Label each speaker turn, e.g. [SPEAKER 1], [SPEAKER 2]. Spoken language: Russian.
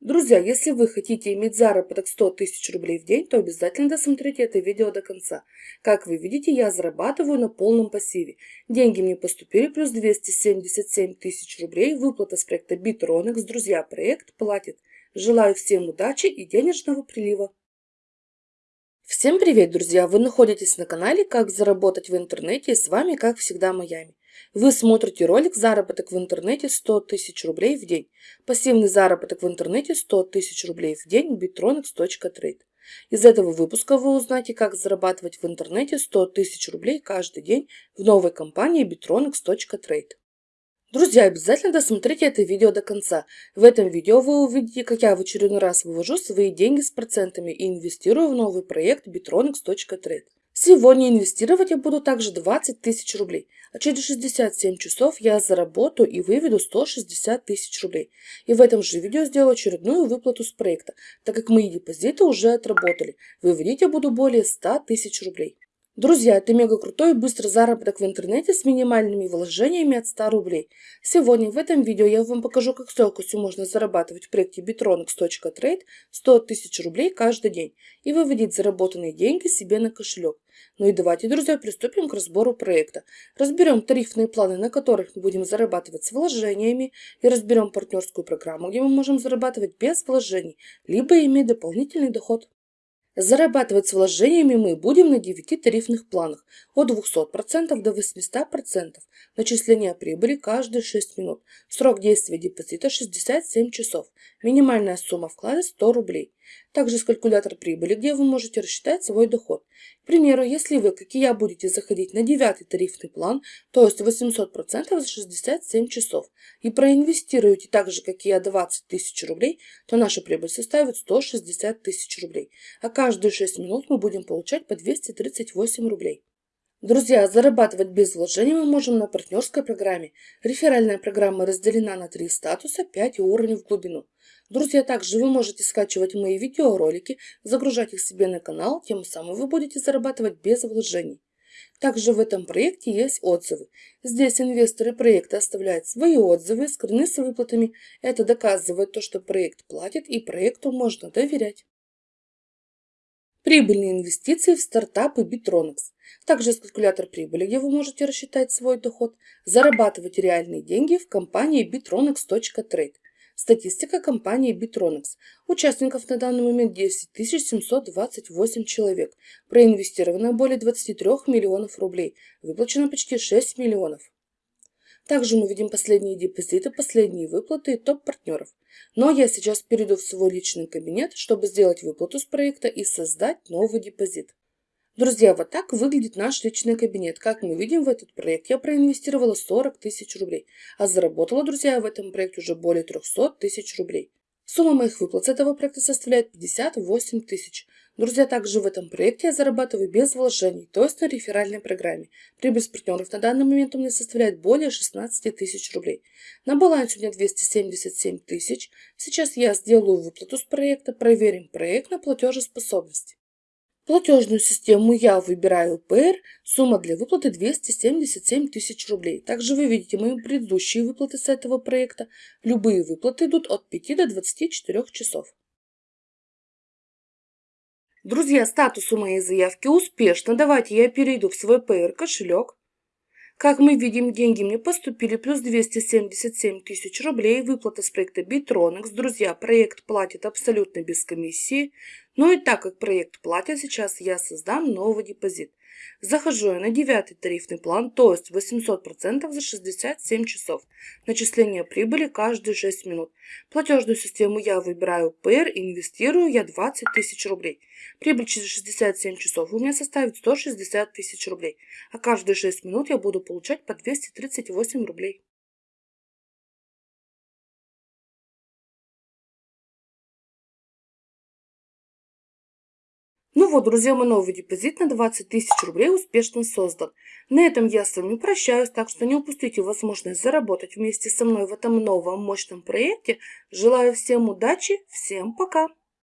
[SPEAKER 1] Друзья, если вы хотите иметь заработок 100 тысяч рублей в день, то обязательно досмотрите это видео до конца. Как вы видите, я зарабатываю на полном пассиве. Деньги мне поступили плюс 277 тысяч рублей. Выплата с проекта Bittronix. Друзья, проект платит. Желаю всем удачи и денежного прилива. Всем привет, друзья! Вы находитесь на канале «Как заработать в интернете» и с вами, как всегда, Майами. Вы смотрите ролик «Заработок в интернете 100 тысяч рублей в день». Пассивный заработок в интернете 100 тысяч рублей в день bittronix.trade. Из этого выпуска вы узнаете, как зарабатывать в интернете 100 тысяч рублей каждый день в новой компании bittronix.trade. Друзья, обязательно досмотрите это видео до конца. В этом видео вы увидите, как я в очередной раз вывожу свои деньги с процентами и инвестирую в новый проект bittronix.trade. Сегодня инвестировать я буду также 20 тысяч рублей, а через 67 часов я заработаю и выведу 160 тысяч рублей. И в этом же видео сделаю очередную выплату с проекта, так как мои депозиты уже отработали. Выводить я буду более 100 тысяч рублей. Друзья, это мега крутой и быстрый заработок в интернете с минимальными вложениями от 100 рублей. Сегодня в этом видео я вам покажу, как с легкостью можно зарабатывать в проекте bitronix.trade 100 тысяч рублей каждый день и выводить заработанные деньги себе на кошелек. Ну и давайте, друзья, приступим к разбору проекта. Разберем тарифные планы, на которых мы будем зарабатывать с вложениями и разберем партнерскую программу, где мы можем зарабатывать без вложений, либо иметь дополнительный доход. Зарабатывать с вложениями мы будем на 9 тарифных планах от 200% до 800%. Начисление прибыли каждые 6 минут. Срок действия депозита 67 часов. Минимальная сумма вклада 100 рублей. Также есть калькулятор прибыли, где вы можете рассчитать свой доход. К примеру, если вы, как и я, будете заходить на девятый тарифный план, то есть 800% за 67 часов, и проинвестируете так же, как и я, 20 тысяч рублей, то наша прибыль составит 160 тысяч рублей. А каждые 6 минут мы будем получать по 238 рублей. Друзья, зарабатывать без вложений мы можем на партнерской программе. Реферальная программа разделена на три статуса, 5 уровней в глубину. Друзья, также вы можете скачивать мои видеоролики, загружать их себе на канал, тем самым вы будете зарабатывать без вложений. Также в этом проекте есть отзывы. Здесь инвесторы проекта оставляют свои отзывы, скрыны с выплатами. Это доказывает то, что проект платит и проекту можно доверять. Прибыльные инвестиции в стартапы Bittronix. Также есть калькулятор прибыли, где вы можете рассчитать свой доход. Зарабатывать реальные деньги в компании bitronix.trade. Статистика компании Bittronix. Участников на данный момент 10 728 человек. Проинвестировано более 23 миллионов рублей. Выплачено почти 6 миллионов. Также мы видим последние депозиты, последние выплаты и топ-партнеров. Но я сейчас перейду в свой личный кабинет, чтобы сделать выплату с проекта и создать новый депозит. Друзья, вот так выглядит наш личный кабинет. Как мы видим, в этот проект я проинвестировала 40 тысяч рублей, а заработала, друзья, в этом проекте уже более 300 тысяч рублей. Сумма моих выплат с этого проекта составляет 58 тысяч. Друзья, также в этом проекте я зарабатываю без вложений, то есть на реферальной программе. Прибыль партнеров на данный момент у меня составляет более 16 тысяч рублей. На балансе у меня 277 тысяч. Сейчас я сделаю выплату с проекта, проверим проект на платежеспособность. Платежную систему я выбираю ПР, сумма для выплаты 277 тысяч рублей. Также вы видите мои предыдущие выплаты с этого проекта. Любые выплаты идут от 5 до 24 часов. Друзья, статус у моей заявки успешно. Давайте я перейду в свой PR кошелек. Как мы видим, деньги мне поступили плюс 277 тысяч рублей. Выплата с проекта Bittronix. Друзья, проект платит абсолютно без комиссии. Ну и так как проект платит, сейчас я создам новый депозит. Захожу я на девятый тарифный план, то есть 800% за 67 часов. Начисление прибыли каждые 6 минут. Платежную систему я выбираю ПР, инвестирую я 20 тысяч рублей. Прибыль через 67 часов у меня составит 160 тысяч рублей. А каждые 6 минут я буду получать по 238 рублей. Ну вот, друзья, мой новый депозит на 20 тысяч рублей успешно создан. На этом я с вами прощаюсь, так что не упустите возможность заработать вместе со мной в этом новом мощном проекте. Желаю всем удачи, всем пока!